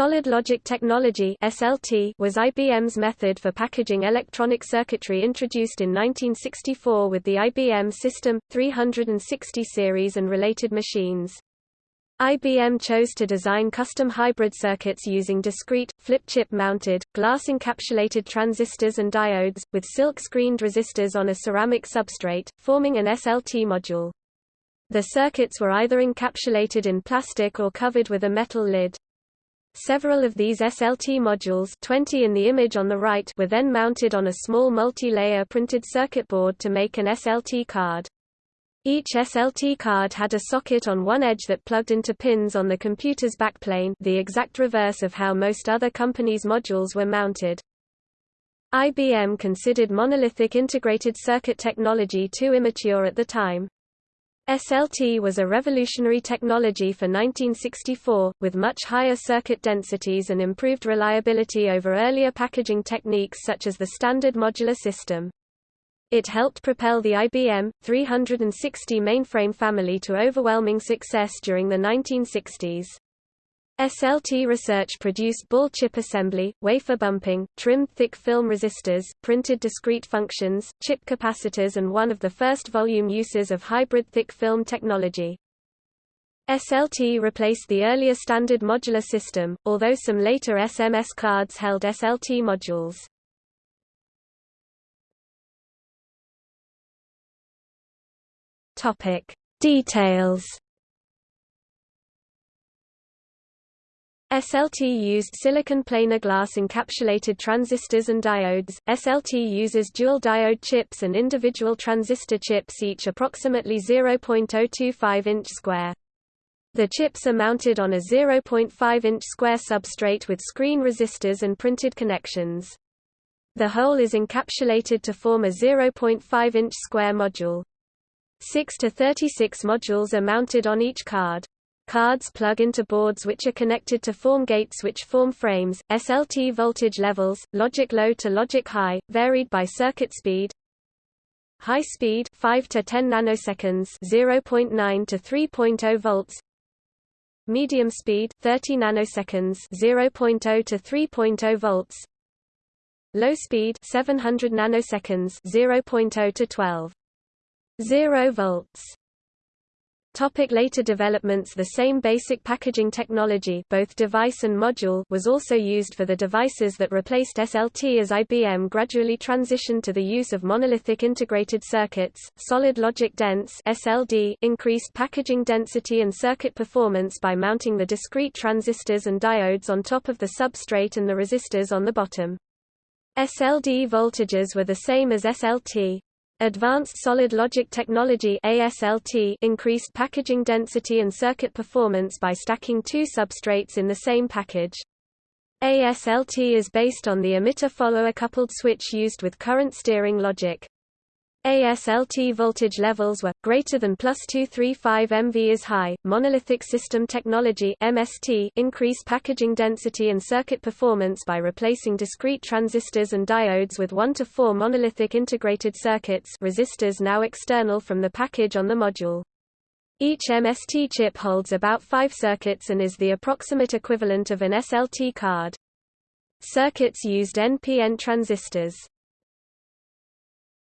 Solid logic technology was IBM's method for packaging electronic circuitry introduced in 1964 with the IBM System 360 series and related machines. IBM chose to design custom hybrid circuits using discrete, flip-chip mounted, glass-encapsulated transistors and diodes, with silk-screened resistors on a ceramic substrate, forming an SLT module. The circuits were either encapsulated in plastic or covered with a metal lid. Several of these SLT modules 20 in the image on the right were then mounted on a small multi-layer printed circuit board to make an SLT card. Each SLT card had a socket on one edge that plugged into pins on the computer's backplane the exact reverse of how most other companies' modules were mounted. IBM considered monolithic integrated circuit technology too immature at the time. SLT was a revolutionary technology for 1964, with much higher circuit densities and improved reliability over earlier packaging techniques such as the standard modular system. It helped propel the IBM 360 mainframe family to overwhelming success during the 1960s. SLT research produced ball chip assembly, wafer bumping, trimmed thick film resistors, printed discrete functions, chip capacitors and one of the first volume uses of hybrid thick film technology. SLT replaced the earlier standard modular system, although some later SMS cards held SLT modules. Topic Details SLT used silicon planar glass encapsulated transistors and diodes. SLT uses dual diode chips and individual transistor chips each approximately 0.025 inch square. The chips are mounted on a 0.5 inch square substrate with screen resistors and printed connections. The whole is encapsulated to form a 0.5 inch square module. 6 to 36 modules are mounted on each card. Cards plug into boards which are connected to form gates which form frames. SLT voltage levels, logic low to logic high, varied by circuit speed. High speed 5 to 10 nanoseconds, 0.9 to 3.0 volts. Medium speed 30 nanoseconds, 0.0 to 3.0 volts. Low speed 700 nanoseconds, 0.0 to 12 0 volts. Topic later developments The same basic packaging technology both device and module was also used for the devices that replaced SLT as IBM gradually transitioned to the use of monolithic integrated circuits. Solid logic dense SLD increased packaging density and circuit performance by mounting the discrete transistors and diodes on top of the substrate and the resistors on the bottom. SLD voltages were the same as SLT. Advanced Solid Logic Technology ASLT increased packaging density and circuit performance by stacking two substrates in the same package. ASLT is based on the emitter-follower coupled switch used with current steering logic. ASLT voltage levels were greater than plus 235 MV is high. Monolithic system technology (MST) increased packaging density and circuit performance by replacing discrete transistors and diodes with 1 to 4 monolithic integrated circuits, resistors now external from the package on the module. Each MST chip holds about 5 circuits and is the approximate equivalent of an SLT card. Circuits used NPN transistors.